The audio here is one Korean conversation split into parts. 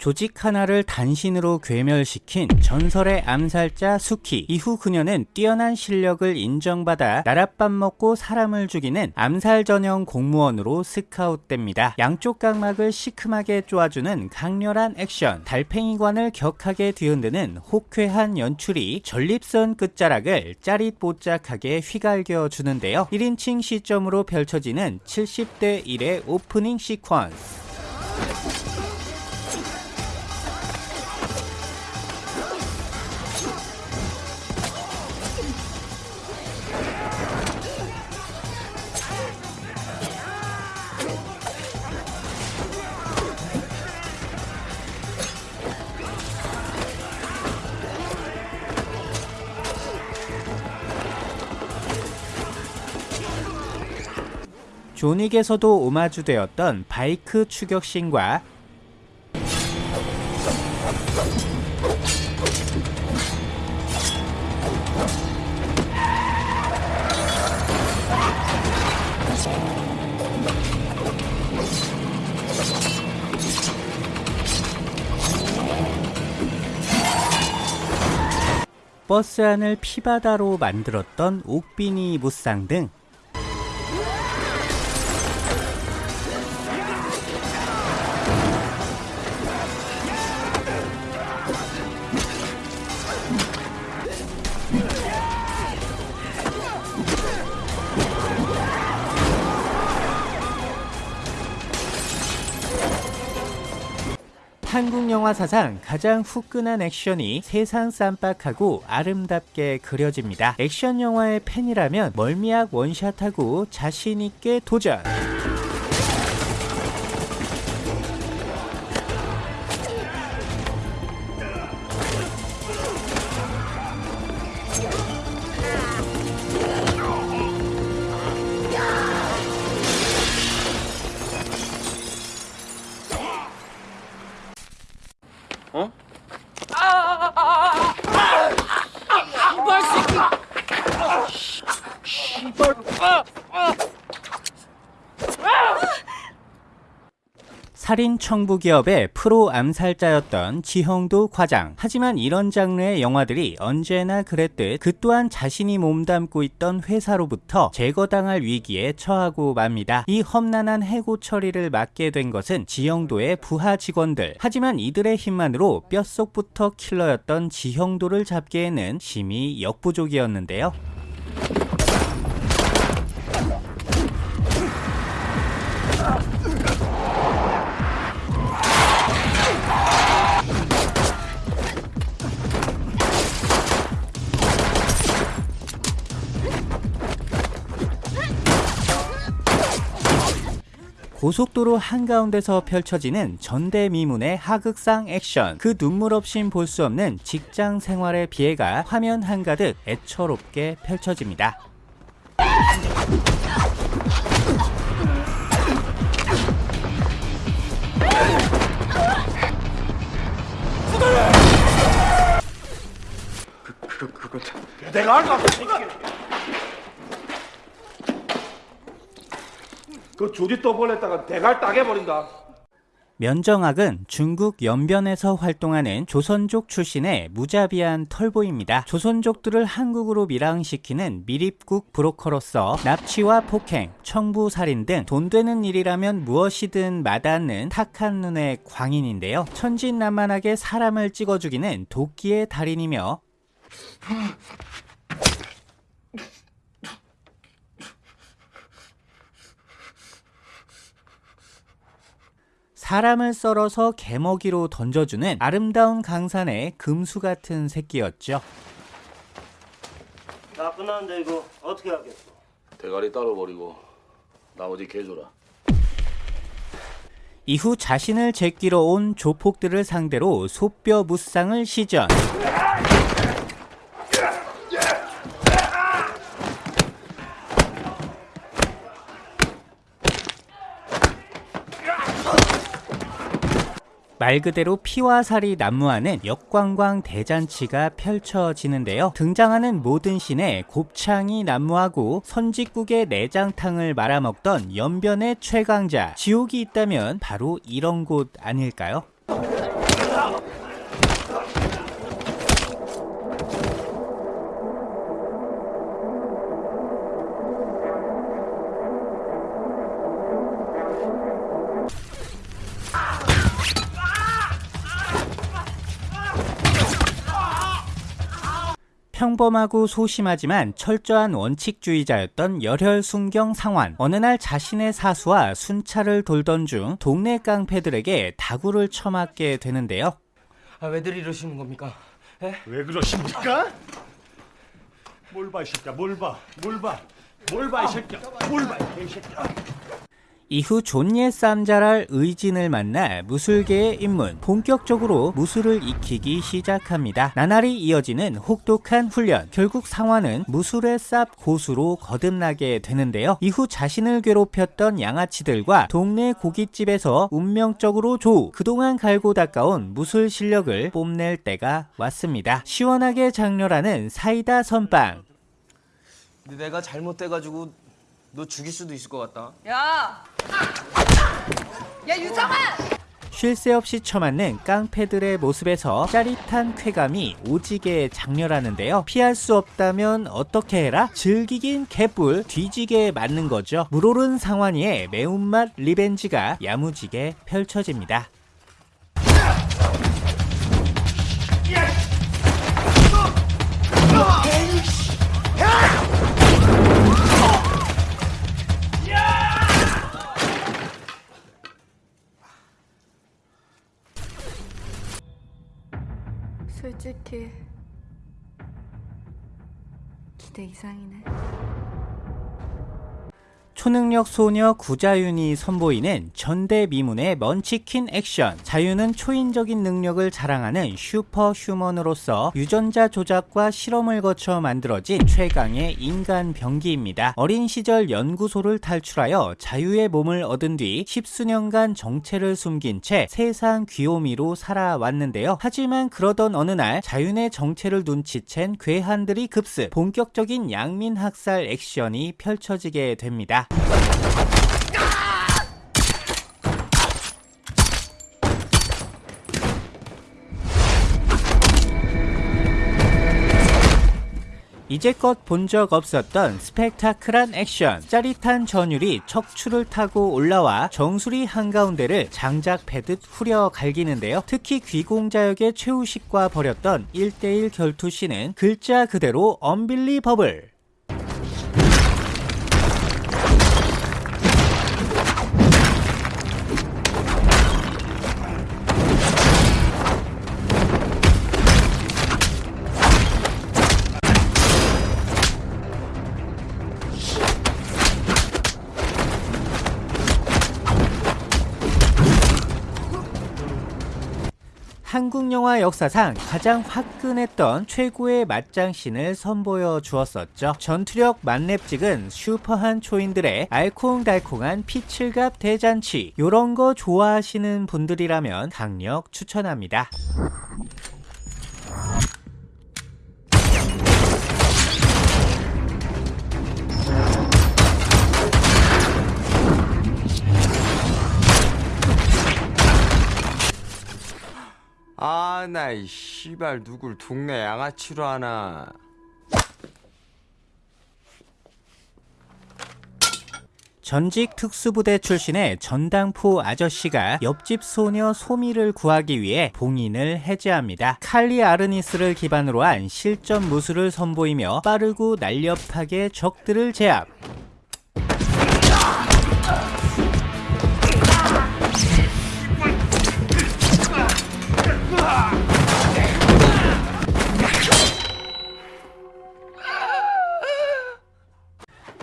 조직 하나를 단신으로 괴멸시킨 전설의 암살자 수키 이후 그녀는 뛰어난 실력을 인정받아 나랏밥 먹고 사람을 죽이는 암살 전형 공무원으로 스카웃됩니다. 양쪽 각막을 시큼하게 쪼아주는 강렬한 액션 달팽이관을 격하게 뒤흔드는 호쾌한 연출이 전립선 끝자락을 짜릿보짝하게 휘갈겨 주는데요. 1인칭 시점으로 펼쳐지는 70대 1의 오프닝 시퀀스 존윅에서도 오마주되었던 바이크 추격신과 버스 안을 피바다로 만들었던 옥비니 무쌍 등 한국 영화 사상 가장 후끈한 액션이 세상 쌈박하고 아름답게 그려집니다. 액션 영화의 팬이라면 멀미약 원샷하고 자신있게 도전! 살인 청부 기업의 프로 암살자였던 지형도 과장. 하지만 이런 장르의 영화들이 언제나 그랬듯 그 또한 자신이 몸담고 있던 회사로부터 제거당할 위기에 처하고 맙니다. 이 험난한 해고 처리를 맡게 된 것은 지형도의 부하 직원들. 하지만 이들의 힘만으로 뼛속부터 킬러였던 지형도를 잡기에는 심히 역부족이었는데요. 고속도로 한가운데서 펼쳐지는 전대미문의 하극상 액션 그 눈물 없인 볼 수 없는 직장 생활의 비애가 화면 한가득 애처롭게 펼쳐집니다. 그, 그, 그건 내가 알까? 그 조지 떠벌렸다가 대갈 따게 버린다. 면정학은 중국 연변에서 활동하는 조선족 출신의 무자비한 털보입니다. 조선족들을 한국으로 밀항시키는 미립국 브로커로서 납치와 폭행, 청부살인 등 돈 되는 일이라면 무엇이든 마다하는 탁한 눈의 광인인데요. 천진난만하게 사람을 찍어 죽이는 도끼의 달인이며 사람을 썰어서 개먹이로 던져주는 아름다운 강산의 금수 같은 새끼였죠. 다 끝났는데 이거 어떻게 하겠어? 대가리 따로 버리고 나머지 개 줘라. 이후 자신을 제끼러 온 조폭들을 상대로 소뼈 무쌍을 시전. 말 그대로 피와 살이 난무하는 역광광 대잔치가 펼쳐지는데요. 등장하는 모든 씬에 곱창이 난무하고 선짓국에 내장탕을 말아먹던 연변의 최강자 지옥이 있다면 바로 이런 곳 아닐까요? 평범하고 소심하지만 철저한 원칙주의자였던 열혈 순경 상환. 어느 날 자신의 사수와 순찰을 돌던 중 동네 깡패들에게 다구를 처맞게 되는데요. 아, 왜들 이러시는 겁니까? 예? 왜 그러십니까? 뭘 봐, 이 새끼야, 뭘 봐, 뭘 봐, 뭘 봐, 이 새끼야, 뭘 봐, 이 새끼야. 이후 존예 쌈자랄 의진을 만나 무술계의 입문, 본격적으로 무술을 익히기 시작합니다. 나날이 이어지는 혹독한 훈련, 결국 상화는 무술의 쌉 고수로 거듭나게 되는데요. 이후 자신을 괴롭혔던 양아치들과 동네 고깃집에서 운명적으로 조우, 그동안 갈고 닦아온 무술 실력을 뽐낼 때가 왔습니다. 시원하게 장렬하는 사이다 선빵, 내가 잘못돼가지고 너 죽일 수도 있을 것 같다. 야! 야 유정아! 쉴 새 없이 처맞는 깡패들의 모습에서 짜릿한 쾌감이 오지게 장렬하는데요. 피할 수 없다면 어떻게 해라? 즐기긴 개뿔 뒤지게 맞는 거죠. 물오른 상환이의 매운맛 리벤지가 야무지게 펼쳐집니다. 솔직히 기대 이상이네. 초능력 소녀 구자윤이 선보이는 전대미문의 먼치킨 액션. 자윤은 초인적인 능력을 자랑하는 슈퍼 휴먼으로서 유전자 조작과 실험을 거쳐 만들어진 최강의 인간 병기입니다. 어린 시절 연구소를 탈출하여 자유의 몸을 얻은 뒤 십수년간 정체를 숨긴 채 세상 귀요미로 살아왔는데요. 하지만 그러던 어느 날 자윤의 정체를 눈치챈 괴한들이 급습. 본격적인 양민 학살 액션이 펼쳐지게 됩니다. 이제껏 본 적 없었던 스펙타클한 액션, 짜릿한 전율이 척추를 타고 올라와 정수리 한가운데를 장작 패듯 후려 갈기는데요. 특히 귀공자 역의 최우식과 벌였던 1대1 결투씬은 글자 그대로 언빌리버블. 한국 영화 역사상 가장 화끈했던 최고의 맞장신을 선보여 주었었죠. 전투력 만렙직은 슈퍼한 초인들의 알콩달콩한 피칠갑 대잔치. 요런 거 좋아하시는 분들이라면 강력 추천합니다. 아, 나 이 씨발 누굴 동네 양아치로 하나. 전직 특수부대 출신의 전당포 아저씨가 옆집 소녀 소미를 구하기 위해 봉인을 해제합니다. 칼리 아르니스를 기반으로 한 실전 무술을 선보이며 빠르고 날렵하게 적들을 제압.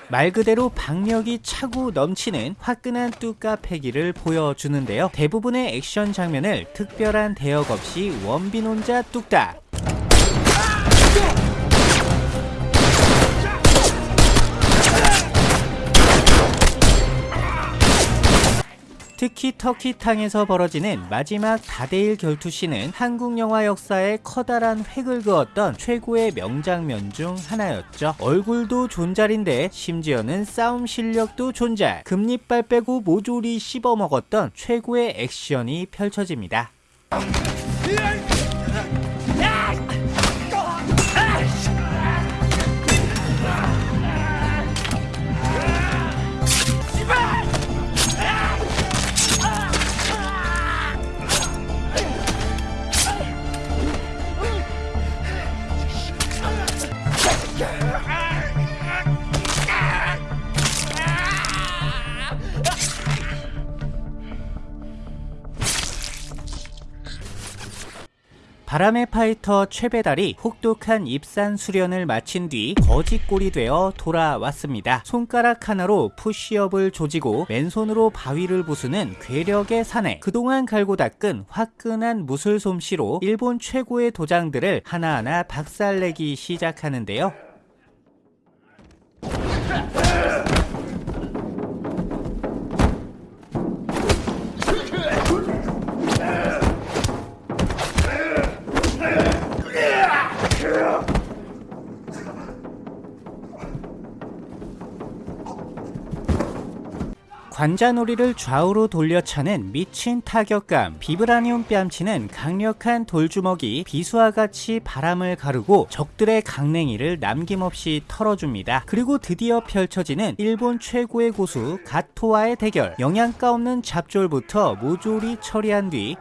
말 그대로 박력이 차고 넘치는 화끈한 뚜까 패기를 보여주는데요. 대부분의 액션 장면을 특별한 대역 없이 원빈 혼자 뚝딱. 특히 터키 탕에서 벌어지는 마지막 다대일 결투씬은 한국 영화 역사에 커다란 획을 그었던 최고의 명장면 중 하나였죠. 얼굴도 존잘인데 심지어는 싸움 실력도 존잘. 금리빨 빼고 모조리 씹어먹었던 최고의 액션이 펼쳐집니다. 바람의 파이터 최배달이 혹독한 입산 수련을 마친 뒤 거지꼴이 되어 돌아왔습니다. 손가락 하나로 푸시업을 조지고 맨손으로 바위를 부수는 괴력의 사내. 그동안 갈고 닦은 화끈한 무술 솜씨로 일본 최고의 도장들을 하나하나 박살내기 시작하는데요. 관자놀이를 좌우로 돌려차는 미친 타격감 비브라늄 뺨치는 강력한 돌주먹이 비수와 같이 바람을 가르고 적들의 강냉이를 남김없이 털어줍니다. 그리고 드디어 펼쳐지는 일본 최고의 고수 가토와의 대결. 영양가 없는 잡졸부터 모조리 처리한 뒤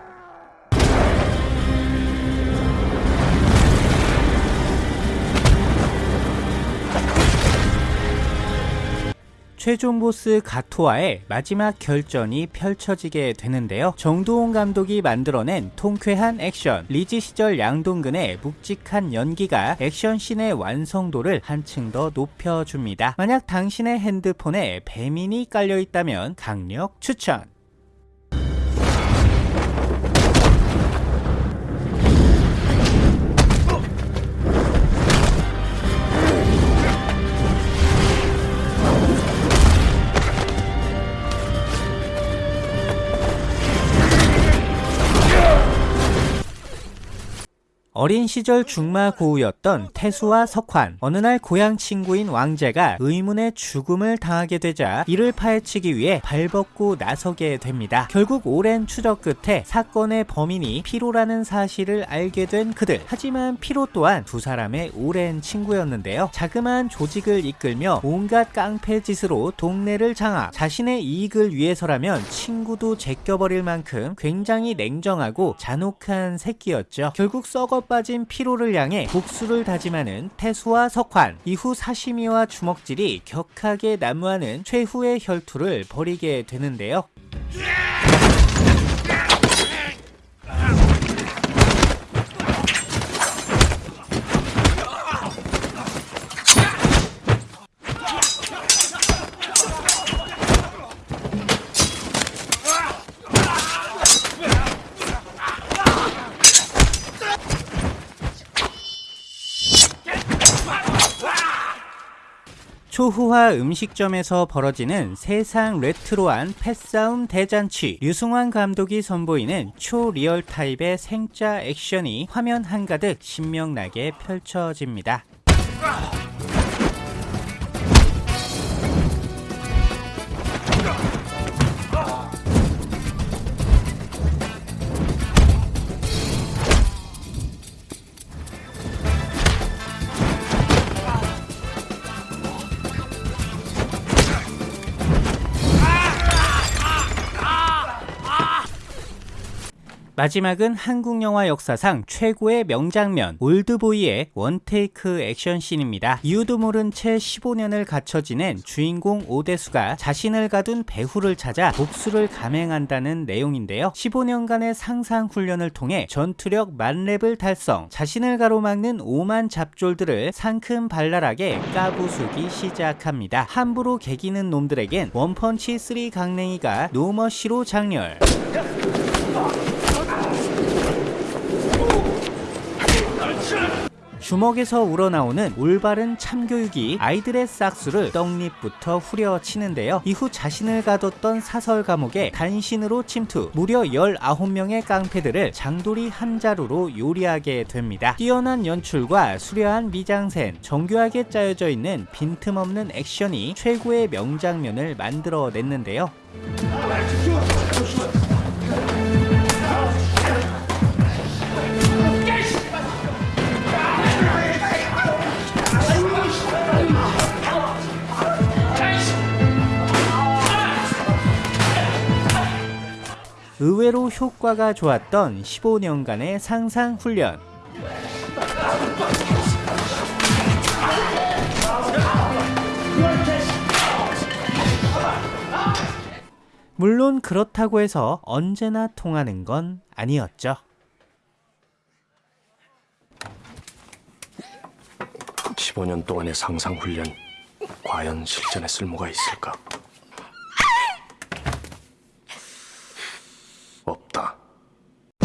최종 보스 가토와의 마지막 결전이 펼쳐지게 되는데요. 정도훈 감독이 만들어낸 통쾌한 액션, 리즈 시절 양동근의 묵직한 연기가 액션씬의 완성도를 한층 더 높여줍니다. 만약 당신의 핸드폰에 배민이 깔려있다면 강력 추천! 어린 시절 중마고우였던 태수와 석환 어느 날 고향 친구인 왕재가 의문의 죽음을 당하게 되자 이를 파헤치기 위해 발벗고 나서게 됩니다. 결국 오랜 추적 끝에 사건의 범인이 피로라는 사실을 알게 된 그들. 하지만 피로 또한 두 사람의 오랜 친구였는데요. 자그마한 조직을 이끌며 온갖 깡패 짓으로 동네를 장악. 자신의 이익을 위해서라면 친구도 제껴버릴 만큼 굉장히 냉정하고 잔혹한 새끼였죠. 결국 썩어 빠진 피로를 향해 복수를 다짐하는 태수와 석환. 이후 사시미와 주먹질이 격하게 난무하는 최후의 혈투를 벌이게 되는데요 초후화 음식점에서 벌어지는 세상 레트로한 패싸움 대잔치 류승환 감독이 선보이는 초리얼 타입의 생짜 액션이 화면 한가득 신명나게 펼쳐집니다. 마지막은 한국 영화 역사상 최고의 명장면 올드보이의 원테이크 액션씬입니다. 이유도 모른 채 15년을 갇혀 지낸 주인공 오대수가 자신을 가둔 배후를 찾아 복수를 감행한다는 내용인데요. 15년간의 상상 훈련을 통해 전투력 만렙을 달성 자신을 가로막는 오만 잡졸들을 상큼 발랄하게 까부수기 시작합니다. 함부로 개기는 놈들에겐 원펀치 3 강냉이가 노머시로 장렬 주먹에서 우러나오는 올바른 참교육이 아이들의 싹수를 떡잎부터 후려치는데요. 이후 자신을 가뒀던 사설 감옥에 간신으로 침투 무려 19명의 깡패들을 장돌이 한 자루로 요리하게 됩니다. 뛰어난 연출과 수려한 미장센, 정교하게 짜여져 있는 빈틈없는 액션이 최고의 명장면을 만들어냈는데요. 의외로 효과가 좋았던 15년간의 상상 훈련. 물론 그렇다고 해서 언제나 통하는 건 아니었죠. (15년) 동안의 상상 훈련 과연 실전에 쓸모가 있을까?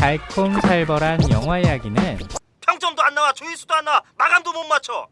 달콤살벌한 영화 이야기는 평점도 안 나와 조회수도 안 나와 마감도 못 맞춰